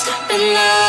stop in now